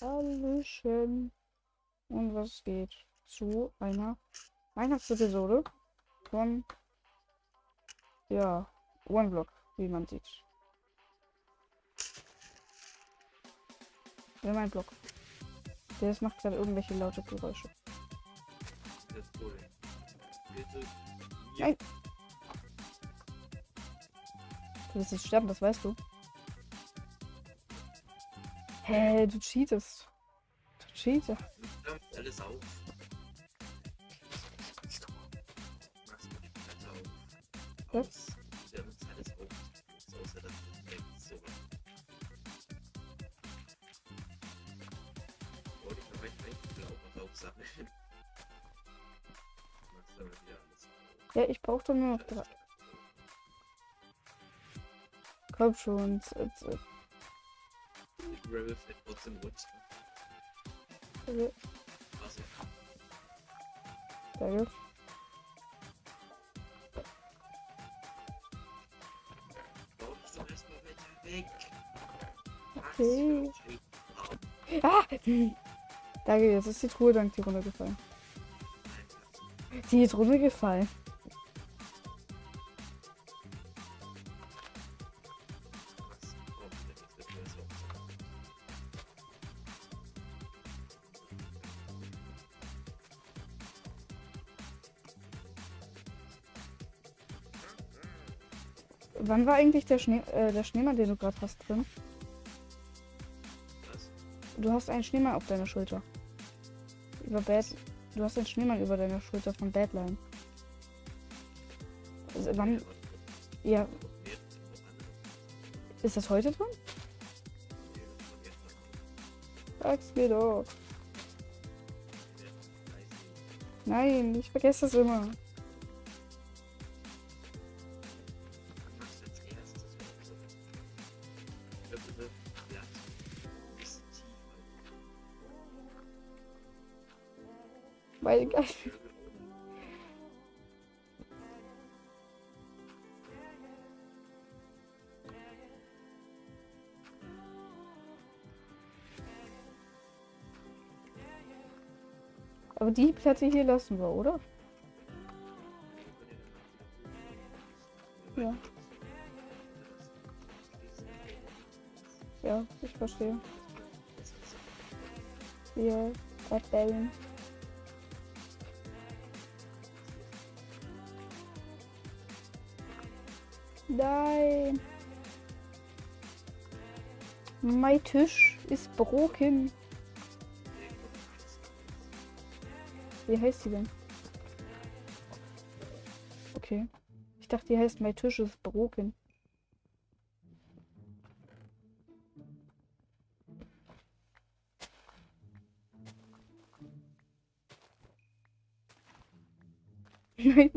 Hallöchen. Und was geht zu einer Weihnachtsepisode von ja, OneBlock, wie man sieht. Ja, mein Block. Der macht gerade irgendwelche laute Geräusche. Das ist cool. Nein. Du wirst jetzt sterben, das weißt du. Hä, du cheatest. Du cheatest. Alles auf. Was? Ja, das ist alles auf. Außer das ist so. Wollte ich noch recht recht blau aufsammeln. Machst aber wieder alles auf. Ja, ich brauche doch nur noch drei. Komm schon. z- z- Grabe vielleicht trotzdem runter. z- Also, Danke. Okay. Ah! Danke, jetzt ist die Truhe dank die runtergefallen. Die ist runtergefallen. Wann war eigentlich der, Schnee, äh, der Schneemann, den du gerade hast drin? Was? Du hast einen Schneemann auf deiner Schulter. Über Bad. Du hast einen Schneemann über deiner Schulter von Badline. Also, wann. Ja, ist das heute drin? Sag's mir doch. Nein, ich vergesse das immer. Weil geil. Aber die Platte hier lassen wir, oder? Ja. Ja, ich verstehe. Hier, Erdbeben. Nein. Mein Tisch ist broken. Wie heißt die denn? Okay. Ich dachte, die heißt mein Tisch ist broken. Nein.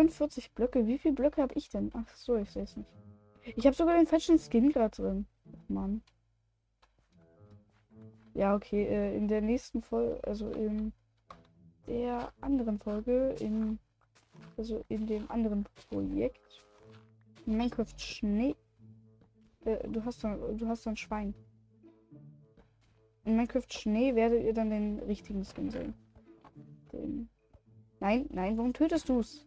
Vierundvierzig Blöcke. Wie viele Blöcke habe ich denn? Ach so, ich sehe es nicht. Ich habe sogar den falschen Skin gerade drin. Mann. Ja, okay. Äh, in der nächsten Folge, also in der anderen Folge, in also in dem anderen Projekt, Minecraft Schnee. Äh, du hast so, du hast ein Schwein. In Minecraft Schnee werdet ihr dann den richtigen Skin sehen. Den. Nein, nein, warum tötest du's?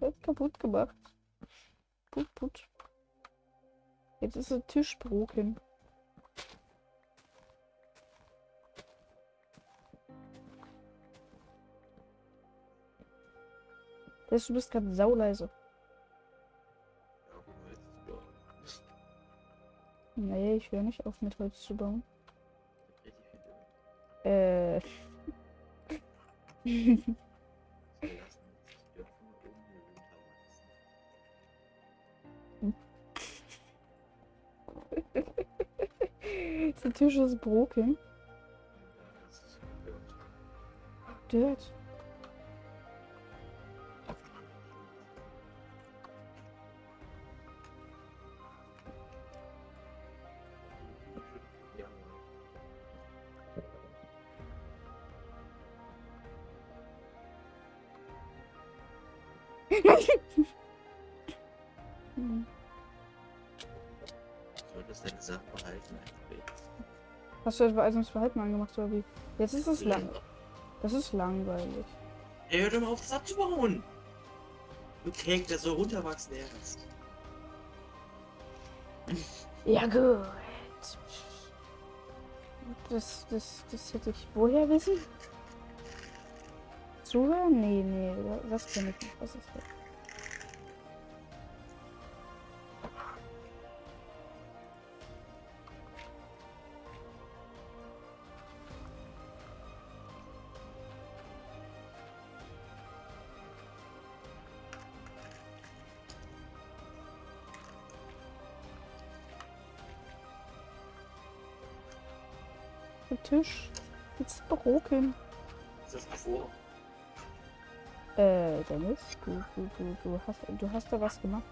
Hat kaputt gemacht. Put, put. Jetzt ist der Tisch broken. Das, du bist gerade sauleise. Nee, ich höre nicht auf mit Holz zu bauen. Äh. Der Tisch ist broken. Dirt. Hm. Du solltest deine Sachen behalten. Hast du etwa Eis ums Verhalten angemacht oder wie? Jetzt ist es lang. Das ist langweilig. Ey, hör doch mal auf, das abzubauen! Du Cake, der soll runterwachsen erst. Ja, gut. Das, das, das hätte ich woher wissen? Zuhören? Nee, nee, das kenne ich nicht. Was ist das? Der Tisch. Jetzt broken. Ist das vor? Äh, Dennis, du, du, du, du hast, du hast da was gemacht.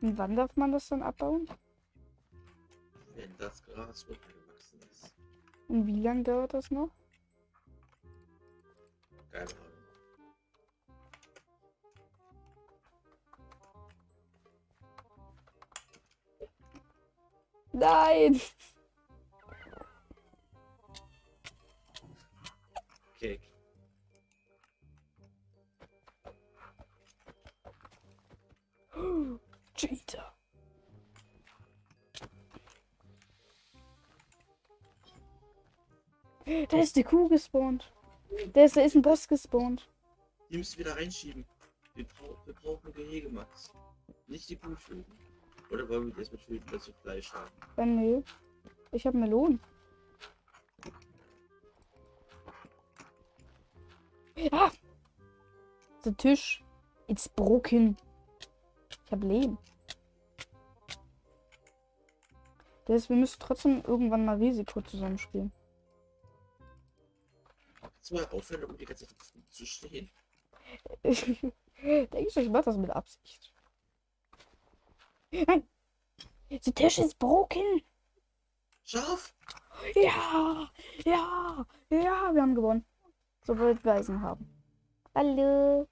Und wann darf man das dann abbauen? Gras runtergewachsen ist. Und wie lange dauert das noch? Keine Ahnung. Nein! Da ist die Kuh gespawnt. Da ist, da ist ein Boss gespawnt. Die müssen wir wieder reinschieben. Wir, brau wir brauchen Gehege, Max. Nicht die Kuh töten. Oder wollen wir das mit dass wir Fleisch haben? Äh, nee. Ich habe Melonen. Ah! Der Tisch. It's broken. Ich habe Lehm. Das, wir müssen trotzdem irgendwann mal Risiko zusammenspielen. Kannst du mal aufhören, um die ganze Zeit zu stehen? Denkst du, ich mach das mit Absicht? Nein! Der Tisch ist broken! Schaf! Ja! Ja! Ja! Wir haben gewonnen. Sobald wir Eisen haben. Hallo!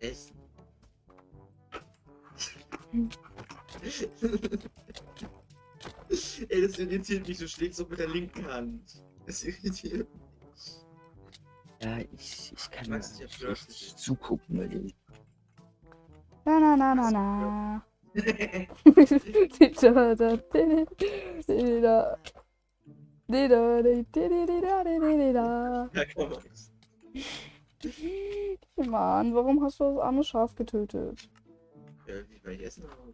Essen. Ey, das irritiert mich. Du schlägst so mit der linken Hand. Das irritiert mich. Ja, ich, ich kann hab nicht gehört, richtig zugucken, weil ich Na na na na na. Mann, warum hast du das arme Schaf getötet? Ja, wie bei Essen haben.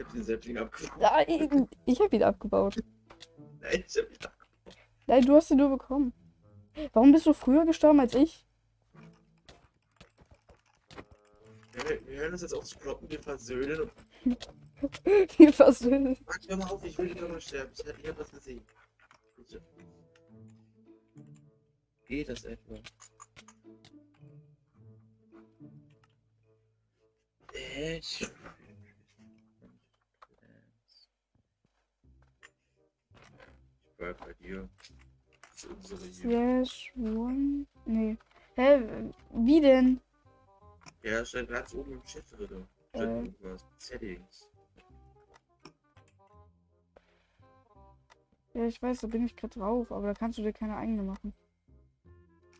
Ich hab hab den Säbling abgebaut. Nein, ich habe ihn abgebaut. Nein, ich hab ihn abgebaut. Nein, du hast ihn nur bekommen. Warum bist du früher gestorben als ich? Wir, wir hören uns jetzt auf zu kloppen, wir versöhnen. Wir versöhnen. Max, hör mal auf, ich will nicht nochmal sterben. Ich, ich hab das gesehen. Bitte. Geht das etwa? Äh, ich- bleib bei dir. Das ist unsere hier. Slash one. Nee. Hä? Wie denn? Ja, stand ganz oben im Chat drin. Äh. Settings. Ja, ich weiß, da bin ich gerade drauf, aber da kannst du dir keine eigene machen.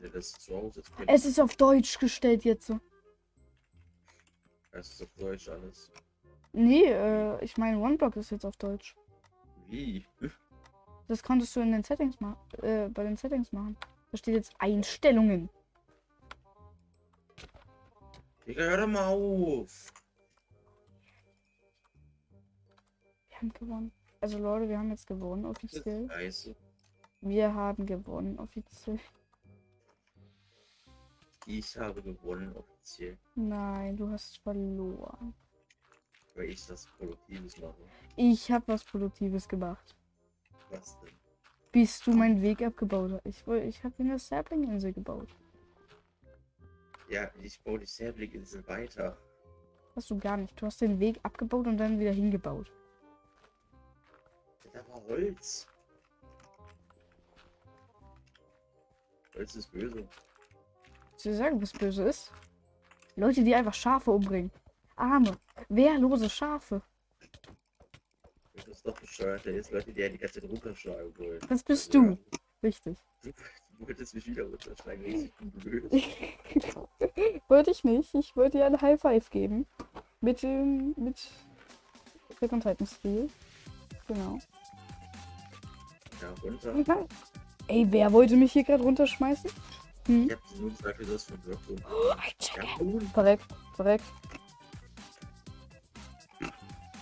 Ja, das ist Hause. Es ist auf Deutsch gestellt jetzt so. Das ist auf Deutsch alles. Nee, äh, ich meine, OneBlock ist jetzt auf Deutsch. Wie? Das konntest du in den Settings machen, äh, bei den Settings machen. Da steht jetzt Einstellungen. Digga, hör doch mal auf. Wir haben gewonnen. Also Leute, wir haben jetzt gewonnen offiziell. Wir haben gewonnen offiziell. Ich habe gewonnen offiziell. Nein, du hast verloren. Weil ich das Produktives mache. Ich habe was Produktives gemacht. Was denn? Bis du meinen Weg abgebaut hast. Ich, ich habe eine Sapling-Insel gebaut. Ja, ich baue die Sapling-Insel weiter. Hast du gar nicht. Du hast den Weg abgebaut und dann wieder hingebaut. Da war Holz. Holz ist böse. Soll ich sagen, was böse ist? Leute, die einfach Schafe umbringen. Arme, wehrlose Schafe. Das doch bescheuert. Da ist Leute, die einen die ganze Zeit runterschlagen wollen. Das bist du. Richtig. Du wolltest mich wieder runterschlagen. Ich bin blöd. wollte ich nicht. Ich wollte dir ein High Five geben. Mit dem. mit. On Titan Stil. Genau. Ja, runter. Ey, wer wollte mich hier gerade runterschmeißen? Hm? Ich hab nur gesagt, das für ein Block. Oh, Ja. Verreckt, verreckt.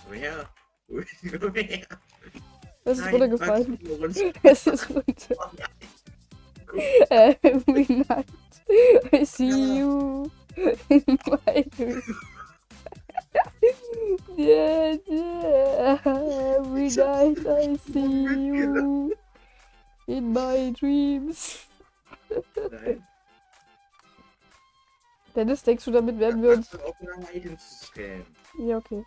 Komm her. Es ist runtergefallen. Es ist runter. Every night I see you in my dream. Yeah, yeah. Every night I see you in my dreams. Nein. Dennis, denkst du, damit werden wir uns. Achte auf deine Items zu scannen. Ja, okay.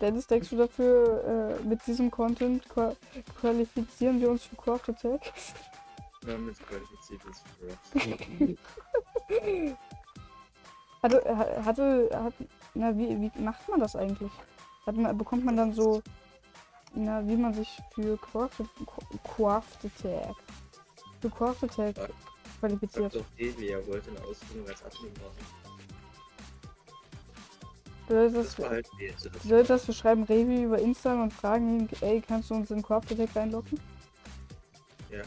Dennis, denkst du dafür, äh, mit diesem Content qua qualifizieren wir uns für Craft Attack? Damit qualifiziert ist für Hatte, ha- hatte, hat, na, wie, wie macht man das eigentlich? Hat man, bekommt man dann so, na, wie man sich für Craft, Craft Attack, für Craft Attack qualifiziert? doch Delia wollte eine Ausbildung als Admin machen. Bedeutet Das bedeutet das, wir schreiben Revi über Insta und fragen ihn, ey, kannst du uns in Craft Attack reinlocken? Ja.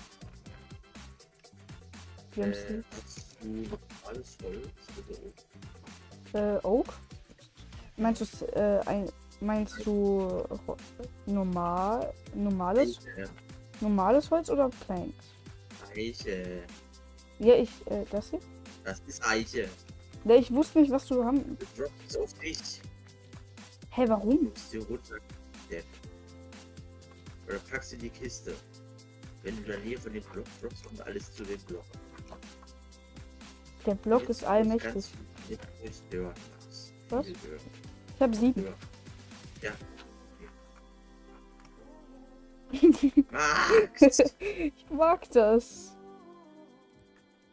Wir haben äh, hast du alles Holz? Bitte. äh, Oak? Meinst du, äh, ein, meinst du normal, normales, Eiche. normales Holz oder Planks? Eiche. Ja, ich, äh, das hier? Das ist Eiche. Ne, ich wusste nicht, was du haben. Du droppst auf dich. Hä, Du warum? musst dir runter. Depp. Oder packst du in die Kiste. Wenn du in der Nähe von dem Block droppst, kommt alles zu dem Block. Der Block ist allmächtig. Was? Ich habe sieben. Ja. Ich mag das.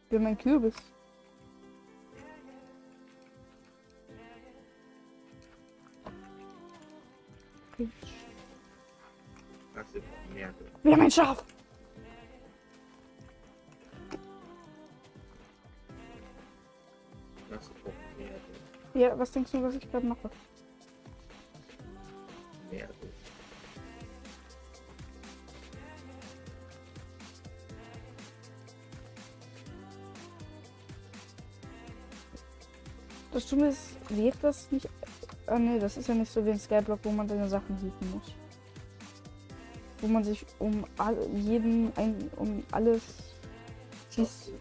Ich bin mein Kürbis. Wir brauchen mehr. Wir haben ein Schaf. Brauchen mehr. Ja, was denkst du, was ich gerade mache? Mehr. Das Dumme ist, wäre das nicht. Ah ne, das ist ja nicht so wie ein Skyblock, wo man seine Sachen hieven muss. Wo man sich um all, jeden ein, um alles. Dies,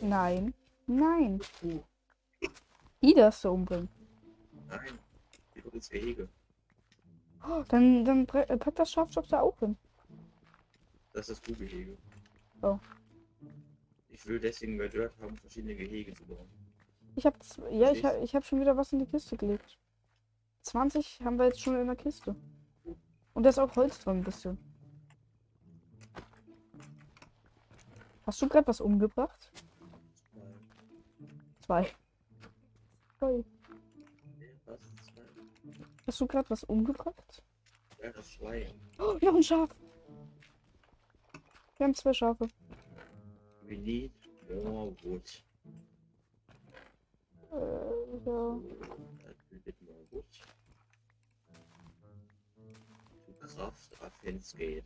nein. Nein. Uh, Ida ist so umbringen. nein. Geh doch ins Gehege. Oh, dann, dann äh, pack das Schaf doch da auch hin. Das ist das Kuhgehege. Oh. Ich will deswegen bei Dirt haben, verschiedene Gehege zu bauen. Ich hab, z- ja, ich Verstehst hab, ich hab schon wieder was in die Kiste gelegt. 20 haben wir jetzt schon in der Kiste. Und da ist auch Holz drin ein bisschen. Hast du gerade was umgebracht? Zwei. Zwei. Zwei? Hast du gerade was umgebracht? Ja, das Schwein. Oh, noch ein Schaf. Wir haben zwei Schafe. We need more wood. Äh, ja. A little bit more wood. To craft a fence gate.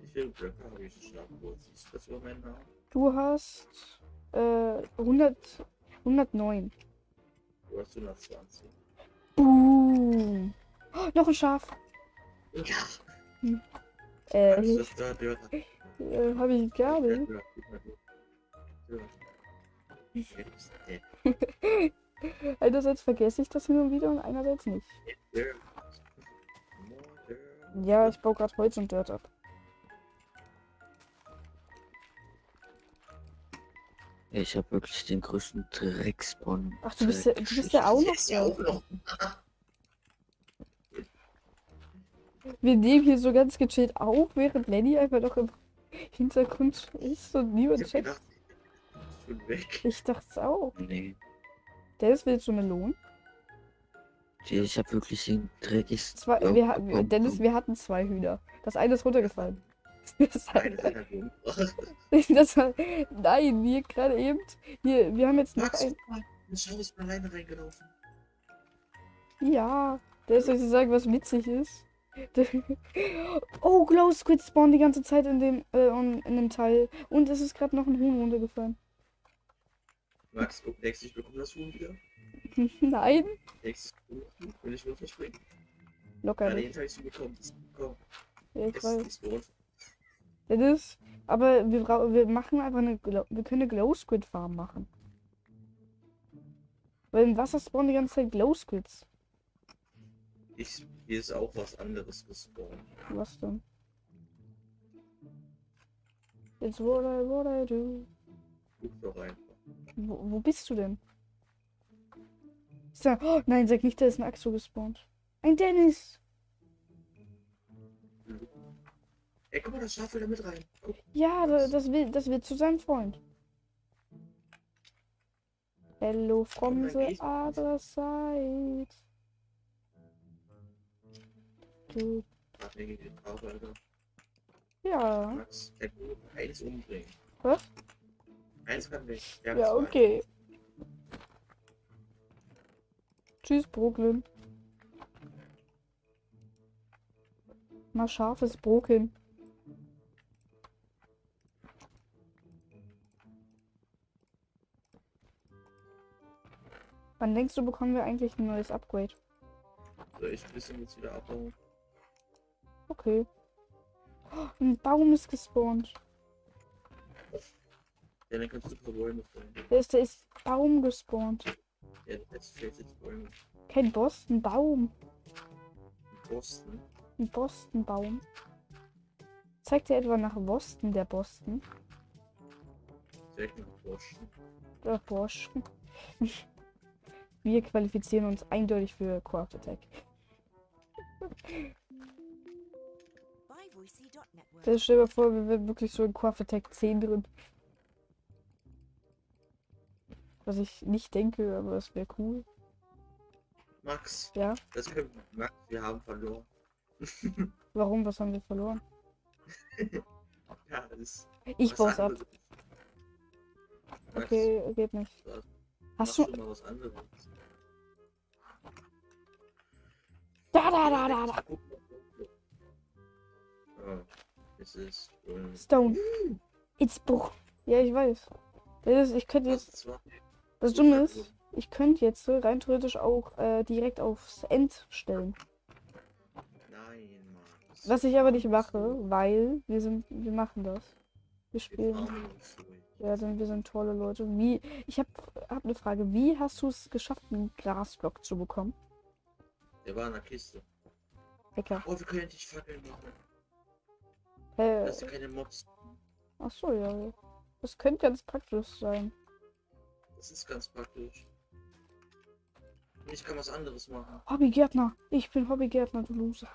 Wie viele Blöcke habe ich abgeholt? Siehst du das Namen? Du hast äh, 100, 109. Du hast 120. Boom. Oh, noch ein Schaf. Ja, Äh, da gehört? äh hab ich gar nicht. Einerseits vergesse ich das hin und wieder und einerseits nicht. Ja, ich baue gerade Holz und Dirt ab. Ich habe wirklich den größten Dreckspawn. Ach, du bist ja, du bist ja auch noch ja auch noch. Wir nehmen hier so ganz gechillt auf, während Lenny einfach noch im Hintergrund ist und niemand checkt. gedacht, ich bin weg. Ich dachte es auch. Nee. Dennis willst du Melonen? Ich habe wirklich den dreckigsten. Zwei, Baum wir, ha- bekommen. Dennis, wir hatten zwei Hühner. Das eine ist runtergefallen. Das, er umgebracht. das war, nein, hier gerade eben. Hier, wir haben jetzt noch Max, ein. Schau ist alleine reingelaufen. Ja, der soll ich sagen, was witzig ist. Oh, Glow Squid spawnen die ganze Zeit in dem, äh, in dem Teil. Und es ist gerade noch ein Huhn runtergefallen. Max, guck, denkst du, ich bekomme das Huhn wieder? Nein, Denkst du, will ich nur verspringen? locker Ja, den habe ich so bekommen. Das bekommen. Ja, ich Es weiß. ist. Das ist, aber wir, wir machen einfach eine, wir können eine Glow Squid Farm machen. Weil im Wasser spawnen die ganze Zeit Glow Squids. Ich, hier ist auch was anderes gespawnt. Was denn? It's what I, what I do. Guck doch einfach. Wo, wo bist du denn? Ist da, oh, nein, sag nicht, da ist ein Axo gespawnt. Ein Dennis! Ey, guck mal, das Schaf will da mit rein. Guck. Ja, da- das will, das wird zu seinem Freund. Hello from the other side. Du, ja. Eins umbringen. Was? Eins kann haben Ja, okay. Tschüss, Brooklyn. Mal scharfes Brooklyn. Wann denkst du, bekommen wir eigentlich ein neues Upgrade? Soll ich ein bisschen jetzt wieder abbauen? Okay. Oh, ein Baum ist gespawnt. Ja, dann kannst du ein Bäume fallen. Der ist, der ist Baum gespawnt. Ja, jetzt fehlt jetzt Bäume. Kein Boss, ein Baum. In Boston. Ein Boston-Baum. Zeigt er etwa nach Boston, der Boston? Direkt nach Boston. Der Bosch. Wir qualifizieren uns eindeutig für Craft Das stell dir mal vor, wir wären wirklich so in Craft Attack 10 drin. Was ich nicht denke, aber das wäre cool. Max, Ja. das können wir. Max, wir haben verloren. Warum? Was haben wir verloren? Ja, das. Ich baue ab. Max, Okay, geht nicht. Hast du. schon mal was anderes. Da, da, da, da, da. Es ist. ähm, Stone. It's Bruch. Ja, ich weiß. Das ist, ich könnte jetzt. Das Dumme ist, ich könnte jetzt so rein theoretisch auch äh, direkt aufs End stellen. Nein, Max. Was ich aber nicht mache, weil wir sind, wir machen das. Wir spielen. Ja, denn wir sind tolle Leute. Wie? Ich habe hab eine Frage. Wie hast du es geschafft, einen Grasblock zu bekommen? Der war in der Kiste. Hacker. Oh, wir können endlich Fackeln machen. Äh, Das sind keine Mobs. ach so, ja. Das könnte ganz praktisch sein. Das ist ganz praktisch. Und ich kann was anderes machen. Hobbygärtner. Ich bin Hobbygärtner, du Loser.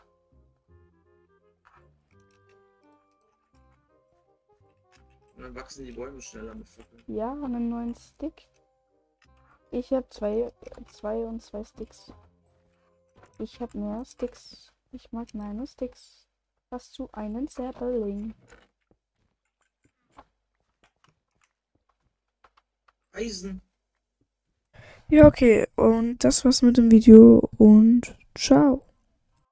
Und dann wachsen die Bäume schneller mit Fackeln. Ja, einen neuen Stick. Ich habe zwei, zwei und zwei Sticks. Ich habe mehr Sticks. Ich mag meine Sticks. Hast du einen Sapling? Eisen. Ja, okay. Und das war's mit dem Video und ciao.